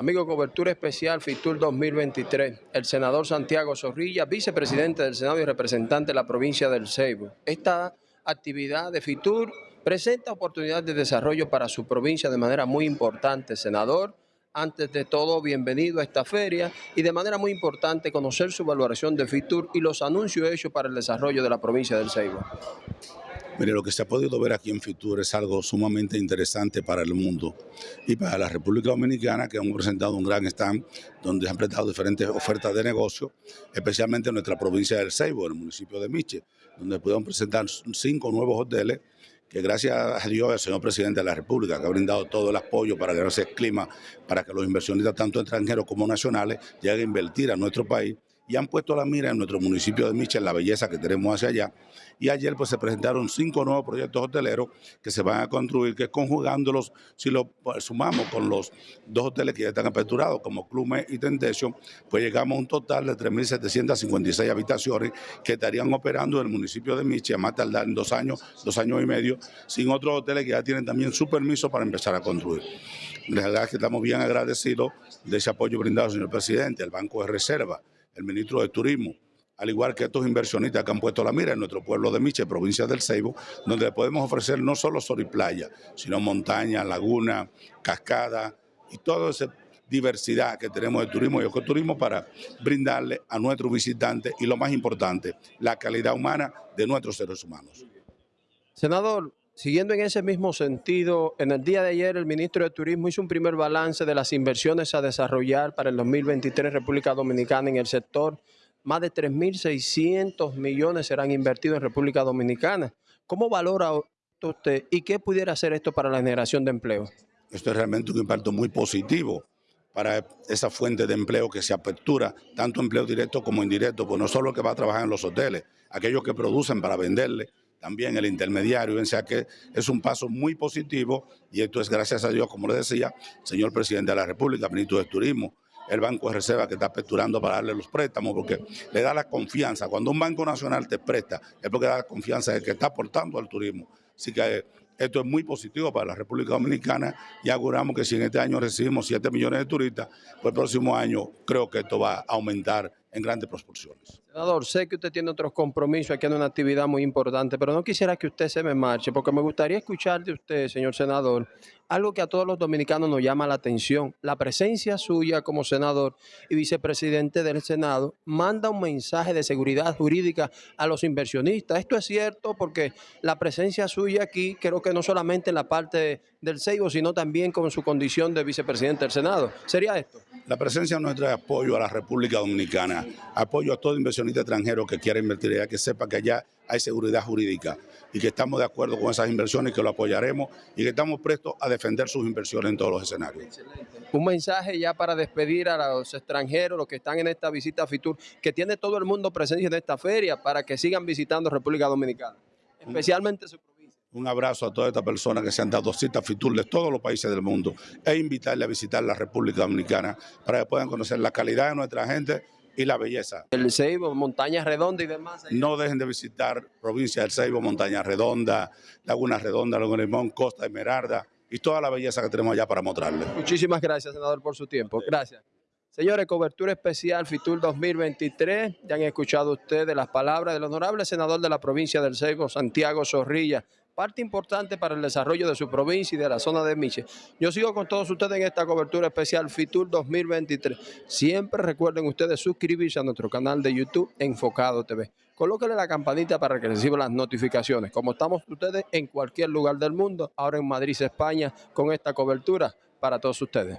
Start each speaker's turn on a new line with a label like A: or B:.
A: Amigo, cobertura especial FITUR 2023. El senador Santiago Zorrilla, vicepresidente del Senado y representante de la provincia del Ceibo. Esta actividad de FITUR presenta oportunidades de desarrollo para su provincia de manera muy importante. Senador, antes de todo, bienvenido a esta feria y de manera muy importante conocer su valoración de FITUR y los anuncios hechos para el desarrollo de la provincia del Ceibo.
B: Mire, lo que se ha podido ver aquí en Fitur es algo sumamente interesante para el mundo y para la República Dominicana, que hemos presentado un gran stand donde han presentado diferentes ofertas de negocio, especialmente en nuestra provincia del Ceibo, en el municipio de Miche, donde pudieron presentar cinco nuevos hoteles que gracias a Dios el señor presidente de la República, que ha brindado todo el apoyo para que no se clima, para que los inversionistas, tanto extranjeros como nacionales, lleguen a invertir a nuestro país y han puesto la mira en nuestro municipio de Michel, la belleza que tenemos hacia allá. Y ayer pues se presentaron cinco nuevos proyectos hoteleros que se van a construir, que conjugándolos, si lo sumamos con los dos hoteles que ya están aperturados, como Clume y Tentation, pues llegamos a un total de 3.756 habitaciones que estarían operando en el municipio de Michel, más tardar en dos años, dos años y medio, sin otros hoteles que ya tienen también su permiso para empezar a construir. La verdad es que estamos bien agradecidos de ese apoyo brindado señor presidente, el Banco de Reserva, el ministro de Turismo, al igual que estos inversionistas que han puesto la mira en nuestro pueblo de Miche, provincia del Ceibo, donde le podemos ofrecer no solo sol y playa, sino montaña, laguna, cascada y toda esa diversidad que tenemos de turismo y ecoturismo para brindarle a nuestros visitantes y lo más importante, la calidad humana de nuestros seres humanos.
A: Senador, Siguiendo en ese mismo sentido, en el día de ayer el ministro de Turismo hizo un primer balance de las inversiones a desarrollar para el 2023 en República Dominicana en el sector. Más de 3.600 millones serán invertidos en República Dominicana. ¿Cómo valora usted y qué pudiera hacer esto para la generación de empleo?
B: Esto es realmente un impacto muy positivo para esa fuente de empleo que se apertura, tanto empleo directo como indirecto, pues no solo que va a trabajar en los hoteles, aquellos que producen para venderle, también el intermediario, o sea que es un paso muy positivo y esto es gracias a Dios, como le decía, señor presidente de la República, ministro de Turismo, el Banco de Reserva que está aperturando para darle los préstamos, porque le da la confianza. Cuando un banco nacional te presta, es porque da la confianza de que está aportando al turismo. Así que esto es muy positivo para la República Dominicana y auguramos que si en este año recibimos 7 millones de turistas, pues el próximo año creo que esto va a aumentar en grandes proporciones.
A: Senador, sé que usted tiene otros compromisos, aquí en una actividad muy importante, pero no quisiera que usted se me marche, porque me gustaría escuchar de usted, señor senador, algo que a todos los dominicanos nos llama la atención. La presencia suya como senador y vicepresidente del Senado manda un mensaje de seguridad jurídica a los inversionistas. Esto es cierto porque la presencia suya aquí, creo que no solamente en la parte del Seibo, sino también con su condición de vicepresidente del Senado. ¿Sería esto?
B: La presencia nuestra es apoyo a la República Dominicana, apoyo a todo inversionista extranjero que quiera invertir allá, que sepa que allá hay seguridad jurídica y que estamos de acuerdo con esas inversiones, que lo apoyaremos y que estamos prestos a defender sus inversiones en todos los escenarios.
A: Un mensaje ya para despedir a los extranjeros, los que están en esta visita a FITUR, que tiene todo el mundo presencia en esta feria para que sigan visitando República Dominicana, especialmente su
B: un abrazo a todas estas personas que se han dado citas FITUR de todos los países del mundo e invitarle a visitar la República Dominicana para que puedan conocer la calidad de nuestra gente y la belleza.
A: El Ceibo, Montaña Redonda y demás.
B: No dejen de visitar provincia del Ceibo, Montaña Redonda, Laguna Redonda, Laguna Limón, Costa Esmeralda y toda la belleza que tenemos allá para mostrarles.
A: Muchísimas gracias, senador, por su tiempo. Gracias. Señores, cobertura especial FITUR 2023. Ya han escuchado ustedes las palabras del honorable senador de la provincia del Ceibo, Santiago Zorrilla, parte importante para el desarrollo de su provincia y de la zona de Miche. Yo sigo con todos ustedes en esta cobertura especial FITUR 2023. Siempre recuerden ustedes suscribirse a nuestro canal de YouTube Enfocado TV. Colóquenle la campanita para que reciban las notificaciones. Como estamos ustedes en cualquier lugar del mundo, ahora en Madrid, España, con esta cobertura para todos ustedes.